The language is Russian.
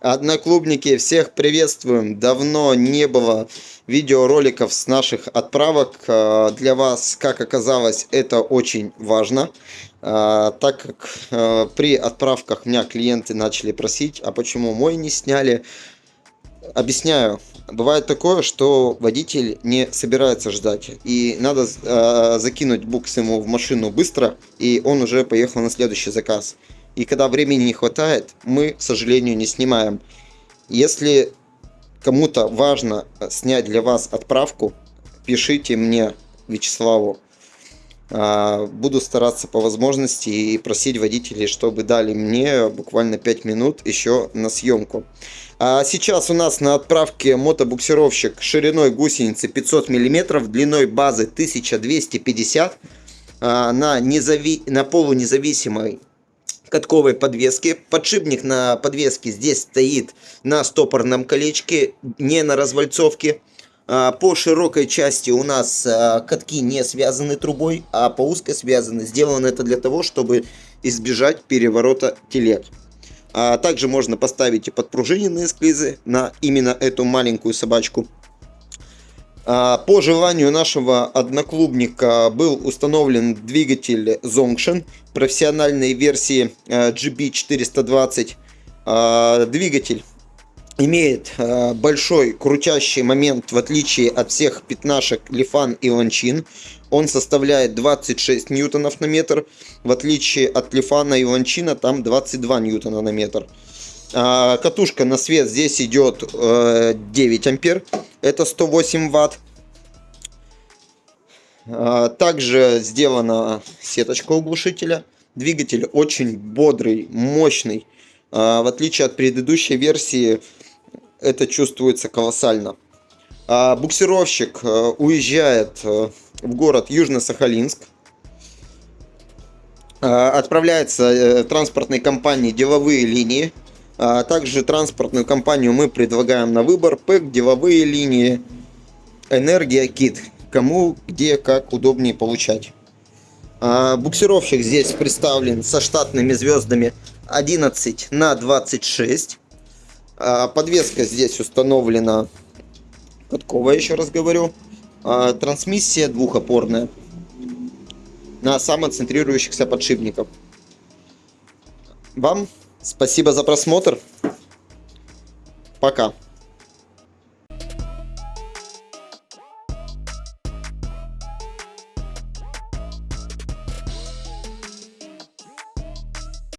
Одноклубники, всех приветствуем. Давно не было видеороликов с наших отправок. А, для вас, как оказалось, это очень важно. А, так как а, при отправках меня клиенты начали просить, а почему мой не сняли. Объясняю. Бывает такое, что водитель не собирается ждать. И надо закинуть букс ему в машину быстро, и он уже поехал на следующий заказ. И когда времени не хватает, мы, к сожалению, не снимаем. Если кому-то важно снять для вас отправку, пишите мне, Вячеславу. А, буду стараться по возможности и просить водителей, чтобы дали мне буквально 5 минут еще на съемку. А сейчас у нас на отправке мотобуксировщик шириной гусеницы 500 мм, длиной базы 1250 а, на, незави... на полунезависимой катковой подвески. Подшипник на подвеске здесь стоит на стопорном колечке, не на развальцовке. А, по широкой части у нас а, катки не связаны трубой, а по узкой связаны. Сделано это для того, чтобы избежать переворота телег. А также можно поставить и подпружиненные склизы на именно эту маленькую собачку. А, по желанию нашего одноклубника был установлен двигатель Zongshan профессиональной версии GB420. А, двигатель имеет а, большой крутящий момент в отличие от всех пятнашек Лифан и Ланчин. Он составляет 26 ньютонов на метр, в отличие от Лифана и Ланчина там 22 ньютона на метр. А, катушка на свет здесь идет 9 э, ампер, это 108 ватт. А, также сделана сеточка углушителя. Двигатель очень бодрый, мощный. А, в отличие от предыдущей версии, это чувствуется колоссально. Буксировщик э, уезжает э, в город Южно-Сахалинск. Отправляется транспортной компании деловые линии. А также транспортную компанию мы предлагаем на выбор ПЭК, деловые линии, энергия, кит. Кому, где, как удобнее получать. А буксировщик здесь представлен со штатными звездами 11 на 26. А подвеска здесь установлена катковая, еще раз говорю. Трансмиссия двухопорная на самоцентрирующихся подшипников. Вам Спасибо за просмотр. Пока.